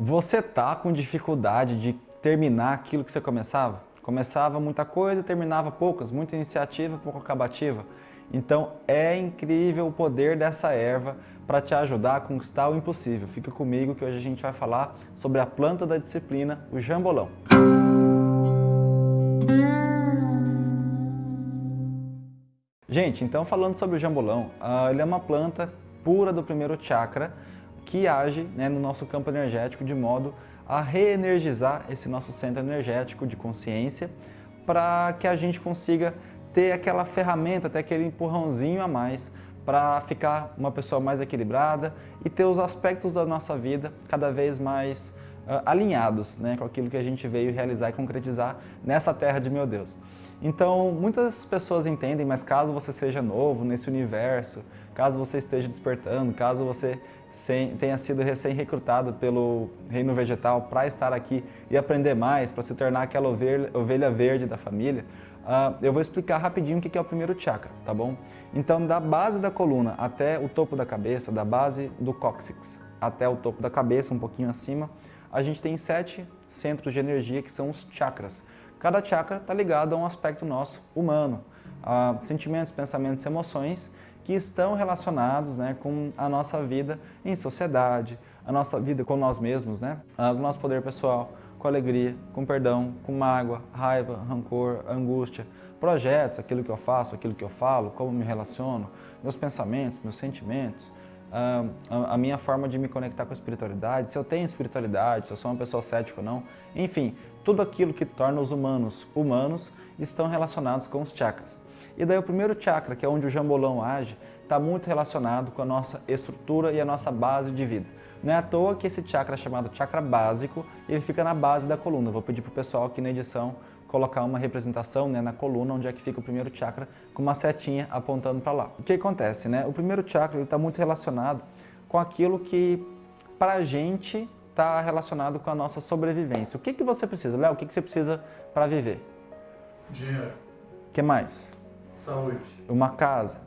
Você tá com dificuldade de terminar aquilo que você começava? Começava muita coisa, terminava poucas, muita iniciativa, pouco acabativa. Então é incrível o poder dessa erva para te ajudar a conquistar o impossível. Fica comigo que hoje a gente vai falar sobre a planta da disciplina, o jambolão. Gente, então falando sobre o jambolão, uh, ele é uma planta pura do primeiro chakra, que age né, no nosso campo energético de modo a reenergizar esse nosso centro energético de consciência para que a gente consiga ter aquela ferramenta, ter aquele empurrãozinho a mais para ficar uma pessoa mais equilibrada e ter os aspectos da nossa vida cada vez mais uh, alinhados né, com aquilo que a gente veio realizar e concretizar nessa terra de meu Deus. Então, muitas pessoas entendem, mas caso você seja novo nesse universo, caso você esteja despertando, caso você tenha sido recém-recrutado pelo reino vegetal para estar aqui e aprender mais, para se tornar aquela ovelha, verde da família, uh, eu vou explicar rapidinho o que é o primeiro chakra, tá bom? Então, da base da coluna até o topo da cabeça, da base do cóccix até o topo da cabeça, um pouquinho acima, a gente tem sete centros de energia que são os chakras. Cada chakra está ligado a um aspecto nosso, humano, a sentimentos, pensamentos, emoções que estão relacionados né, com a nossa vida em sociedade, a nossa vida com nós mesmos, né, o nosso poder pessoal, com alegria, com perdão, com mágoa, raiva, rancor, angústia, projetos, aquilo que eu faço, aquilo que eu falo, como me relaciono, meus pensamentos, meus sentimentos, a minha forma de me conectar com a espiritualidade, se eu tenho espiritualidade, se eu sou uma pessoa cética ou não, enfim, tudo aquilo que torna os humanos humanos estão relacionados com os chakras. E daí o primeiro chakra, que é onde o jambolão age, está muito relacionado com a nossa estrutura e a nossa base de vida. Não é à toa que esse chakra é chamado chakra básico, ele fica na base da coluna. vou pedir para o pessoal aqui na edição colocar uma representação né, na coluna, onde é que fica o primeiro chakra, com uma setinha apontando para lá. O que acontece? Né? O primeiro chakra está muito relacionado com aquilo que, para a gente, está relacionado com a nossa sobrevivência. O que, que você precisa? Léo, o que, que você precisa para viver? Dinheiro. O que mais? Saúde. Uma casa.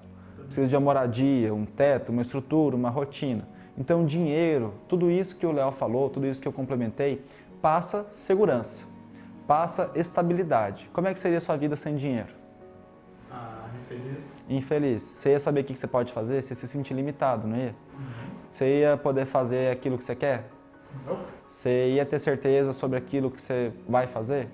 Precisa de uma moradia, um teto, uma estrutura, uma rotina. Então, dinheiro, tudo isso que o Léo falou, tudo isso que eu complementei, passa segurança passa estabilidade. Como é que seria a sua vida sem dinheiro? Ah, infeliz. Infeliz. Você ia saber o que você pode fazer? Você ia se sentir limitado, não ia? Uhum. Você ia poder fazer aquilo que você quer? Não. Você ia ter certeza sobre aquilo que você vai fazer?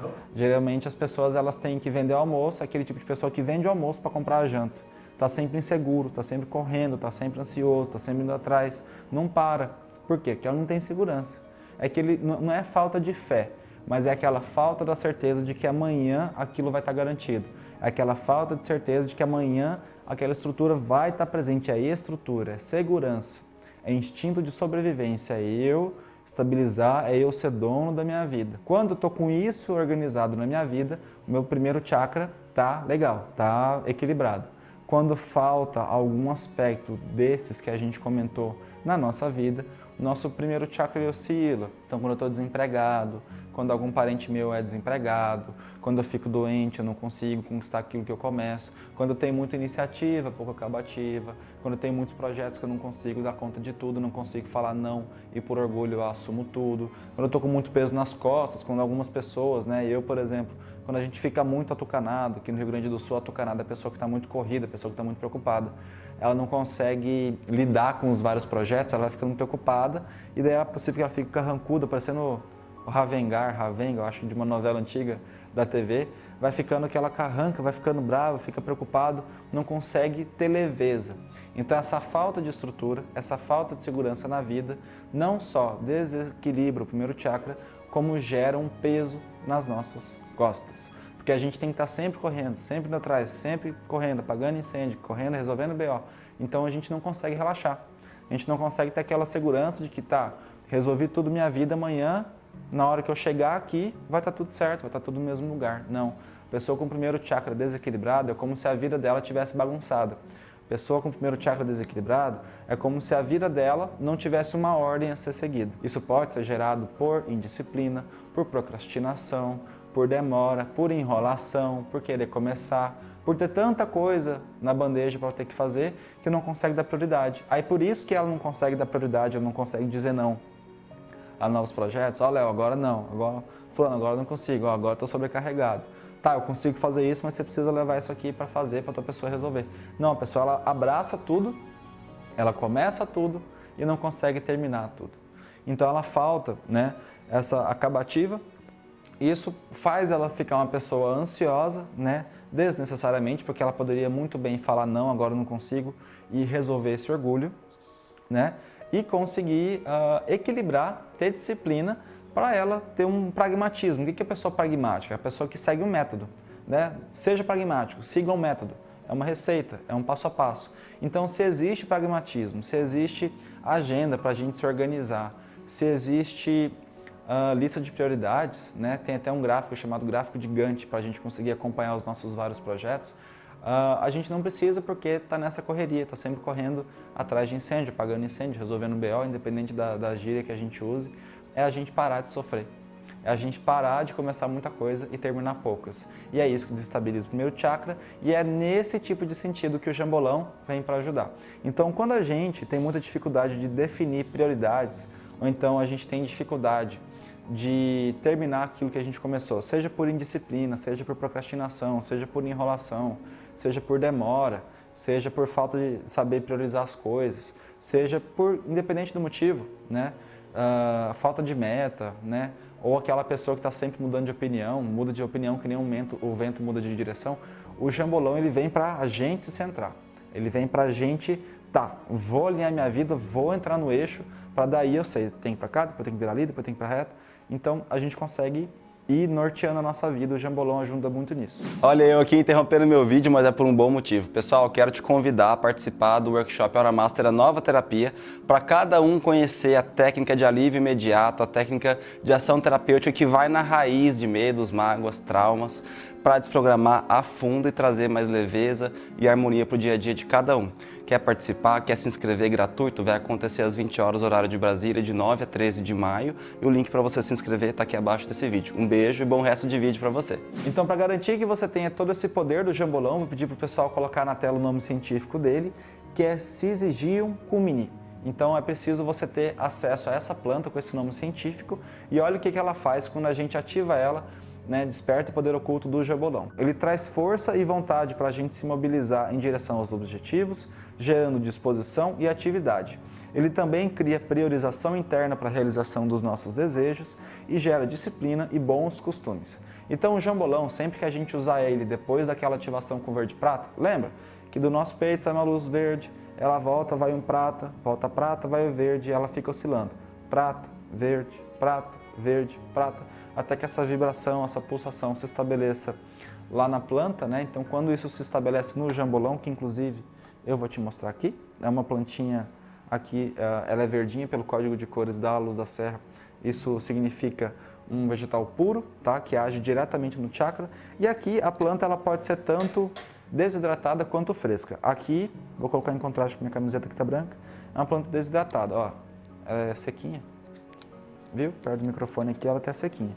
Não. Geralmente as pessoas elas têm que vender o almoço, aquele tipo de pessoa que vende o almoço para comprar a janta. Está sempre inseguro, está sempre correndo, está sempre ansioso, está sempre indo atrás, não para. Por quê? Porque ela não tem segurança. É que ele não é falta de fé, mas é aquela falta da certeza de que amanhã aquilo vai estar garantido. É aquela falta de certeza de que amanhã aquela estrutura vai estar presente. É estrutura, é segurança, é instinto de sobrevivência, é eu estabilizar, é eu ser dono da minha vida. Quando eu estou com isso organizado na minha vida, o meu primeiro chakra tá legal, tá equilibrado. Quando falta algum aspecto desses que a gente comentou na nossa vida, nosso primeiro chakra oscila. Então, quando eu estou desempregado, quando algum parente meu é desempregado, quando eu fico doente, eu não consigo conquistar aquilo que eu começo, quando eu tenho muita iniciativa, pouco acabativa, quando eu tenho muitos projetos que eu não consigo dar conta de tudo, não consigo falar não e por orgulho eu assumo tudo, quando eu estou com muito peso nas costas, quando algumas pessoas, né, eu por exemplo, quando a gente fica muito atucanado, aqui no Rio Grande do Sul, atucanado é a pessoa que está muito corrida, a pessoa que está muito preocupada, ela não consegue lidar com os vários projetos, ela vai ficando preocupada e daí é possível que ela fique carrancuda, parecendo o Ravengar, Ravenga, eu acho de uma novela antiga da TV, vai ficando aquela carranca, vai ficando bravo, fica preocupado, não consegue ter leveza. Então essa falta de estrutura, essa falta de segurança na vida, não só desequilibra o primeiro chakra, como gera um peso nas nossas costas. Porque a gente tem que estar sempre correndo, sempre indo atrás, sempre correndo, apagando incêndio, correndo, resolvendo BO. Então a gente não consegue relaxar. A gente não consegue ter aquela segurança de que tá, resolvi tudo minha vida, amanhã na hora que eu chegar aqui, vai estar tá tudo certo, vai estar tá tudo no mesmo lugar. Não. Pessoa com o primeiro chakra desequilibrado é como se a vida dela tivesse bagunçada. Pessoa com o primeiro chakra desequilibrado é como se a vida dela não tivesse uma ordem a ser seguida. Isso pode ser gerado por indisciplina, por procrastinação, por demora, por enrolação, por querer começar, por ter tanta coisa na bandeja para ter que fazer que não consegue dar prioridade. Aí por isso que ela não consegue dar prioridade, ela não consegue dizer não a novos projetos. Ó, oh, Léo, agora não. Agora, fulano, agora não consigo. Ó, agora estou sobrecarregado. Tá, eu consigo fazer isso, mas você precisa levar isso aqui para fazer, para a tua pessoa resolver. Não, a pessoa ela abraça tudo, ela começa tudo e não consegue terminar tudo. Então ela falta né, essa acabativa, isso faz ela ficar uma pessoa ansiosa, né, desnecessariamente, porque ela poderia muito bem falar não, agora não consigo, e resolver esse orgulho, né, e conseguir uh, equilibrar, ter disciplina para ela ter um pragmatismo. O que é a pessoa pragmática? É a pessoa que segue um método. Né? Seja pragmático, siga um método. É uma receita, é um passo a passo. Então, se existe pragmatismo, se existe agenda para a gente se organizar, se existe uh, lista de prioridades, né? tem até um gráfico chamado gráfico de Gantt para a gente conseguir acompanhar os nossos vários projetos, uh, a gente não precisa porque está nessa correria, está sempre correndo atrás de incêndio, apagando incêndio, resolvendo BO, independente da, da gíria que a gente use é a gente parar de sofrer. É a gente parar de começar muita coisa e terminar poucas. E é isso que desestabiliza o primeiro chakra e é nesse tipo de sentido que o jambolão vem para ajudar. Então, quando a gente tem muita dificuldade de definir prioridades, ou então a gente tem dificuldade de terminar aquilo que a gente começou, seja por indisciplina, seja por procrastinação, seja por enrolação, seja por demora, seja por falta de saber priorizar as coisas, seja por, independente do motivo, né? uh, falta de meta, né? ou aquela pessoa que está sempre mudando de opinião, muda de opinião que nem um vento, o vento muda de direção, o jambolão ele vem para a gente se centrar. Ele vem para a gente, tá, vou alinhar minha vida, vou entrar no eixo, para daí eu sei, tem que ir para cá, depois tem que virar ali, depois tem que ir para reta. Então a gente consegue e norteando a nossa vida. O Jambolão ajuda muito nisso. Olha, eu aqui interrompendo meu vídeo, mas é por um bom motivo. Pessoal, quero te convidar a participar do workshop Hora Master, a nova terapia, para cada um conhecer a técnica de alívio imediato, a técnica de ação terapêutica que vai na raiz de medos, mágoas, traumas, para desprogramar a fundo e trazer mais leveza e harmonia para o dia a dia de cada um. Quer participar, quer se inscrever gratuito? Vai acontecer às 20 horas, horário de Brasília, de 9 a 13 de maio. E o link para você se inscrever está aqui abaixo desse vídeo. Um beijo e bom resto de vídeo para você. Então, para garantir que você tenha todo esse poder do jambolão, vou pedir para o pessoal colocar na tela o nome científico dele, que é Syzygium cumini. Então é preciso você ter acesso a essa planta com esse nome científico e olha o que ela faz quando a gente ativa ela né, desperta o poder oculto do jabolão. Ele traz força e vontade para a gente se mobilizar em direção aos objetivos, gerando disposição e atividade. Ele também cria priorização interna para a realização dos nossos desejos e gera disciplina e bons costumes. Então o jambolão, sempre que a gente usar ele depois daquela ativação com verde-prata, lembra que do nosso peito sai uma luz verde, ela volta, vai um prata, volta prata, vai o verde e ela fica oscilando. Prata, verde, prata, verde, prata até que essa vibração, essa pulsação se estabeleça lá na planta, né? Então, quando isso se estabelece no jambolão, que inclusive eu vou te mostrar aqui, é uma plantinha aqui, eh, ela é verdinha pelo código de cores da Luz da Serra, isso significa um vegetal puro, tá? Que age diretamente no chakra. E aqui a planta ela pode ser tanto desidratada quanto fresca. Aqui, vou colocar em contraste com minha camiseta que está branca, é uma planta desidratada, ó, ela é sequinha, viu? Perto do microfone aqui ela está sequinha.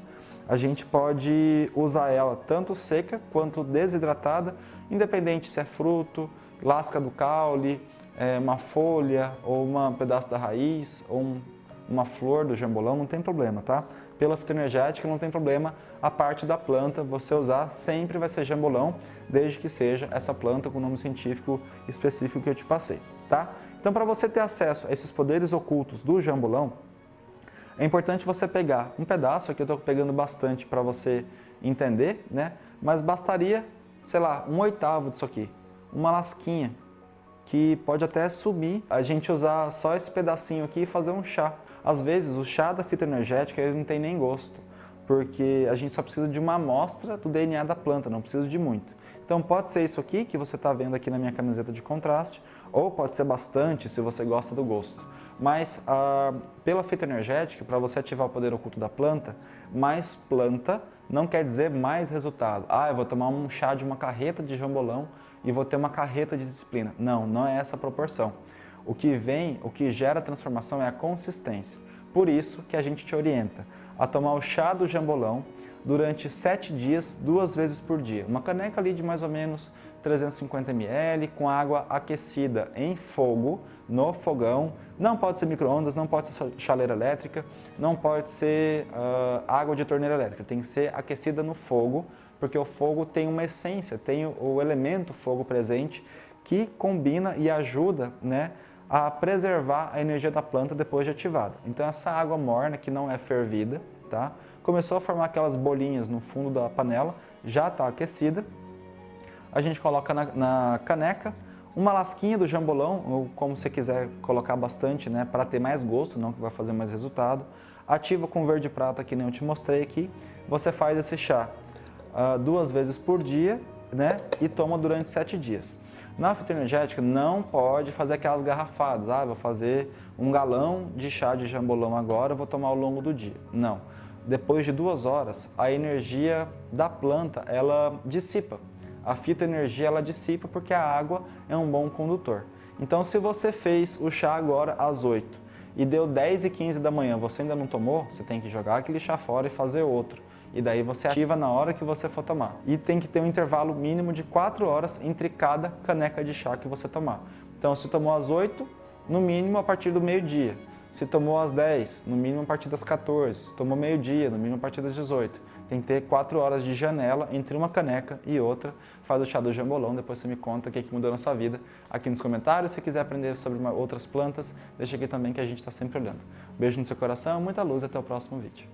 A gente pode usar ela tanto seca quanto desidratada, independente se é fruto, lasca do caule, é, uma folha ou um pedaço da raiz ou um, uma flor do jambolão, não tem problema, tá? Pela fitoenergética não tem problema, a parte da planta você usar sempre vai ser jambolão, desde que seja essa planta com o nome científico específico que eu te passei, tá? Então para você ter acesso a esses poderes ocultos do jambolão, é importante você pegar um pedaço, aqui eu estou pegando bastante para você entender, né? mas bastaria, sei lá, um oitavo disso aqui, uma lasquinha, que pode até subir, a gente usar só esse pedacinho aqui e fazer um chá. Às vezes o chá da fita energética ele não tem nem gosto, porque a gente só precisa de uma amostra do DNA da planta, não precisa de muito. Então pode ser isso aqui que você está vendo aqui na minha camiseta de contraste, ou pode ser bastante se você gosta do gosto. Mas ah, pela fita energética, para você ativar o poder oculto da planta, mais planta não quer dizer mais resultado. Ah, eu vou tomar um chá de uma carreta de jambolão e vou ter uma carreta de disciplina. Não, não é essa a proporção. O que vem, o que gera transformação é a consistência. Por isso que a gente te orienta a tomar o chá do jambolão durante 7 dias, duas vezes por dia. Uma caneca ali de mais ou menos 350 ml com água aquecida em fogo, no fogão. Não pode ser micro-ondas, não pode ser chaleira elétrica, não pode ser uh, água de torneira elétrica. Tem que ser aquecida no fogo, porque o fogo tem uma essência, tem o elemento fogo presente que combina e ajuda né, a preservar a energia da planta depois de ativada. Então essa água morna, que não é fervida, tá? Começou a formar aquelas bolinhas no fundo da panela, já está aquecida. A gente coloca na, na, caneca uma lasquinha do jambolão, ou como você quiser colocar bastante, né, para ter mais gosto, não que vai fazer mais resultado. Ativa com verde prata, que nem eu te mostrei aqui. Você faz esse chá uh, duas vezes por dia né, e toma durante sete dias. Na fitoenergética não pode fazer aquelas garrafadas, ah, vou fazer um galão de chá de jambolão agora, vou tomar ao longo do dia. Não. Depois de duas horas, a energia da planta, ela dissipa. A fitoenergia, ela dissipa porque a água é um bom condutor. Então, se você fez o chá agora às 8 e deu 10 e 15 da manhã, você ainda não tomou, você tem que jogar aquele chá fora e fazer outro e daí você ativa na hora que você for tomar. E tem que ter um intervalo mínimo de 4 horas entre cada caneca de chá que você tomar. Então, se tomou às 8, no mínimo a partir do meio-dia. Se tomou às 10, no mínimo a partir das 14. Se tomou meio-dia, no mínimo a partir das 18. Tem que ter 4 horas de janela entre uma caneca e outra. Faz o chá do jambolão, depois você me conta o que, é que mudou na sua vida aqui nos comentários. Se quiser aprender sobre outras plantas, deixa aqui também que a gente está sempre olhando. Beijo no seu coração, muita luz e até o próximo vídeo.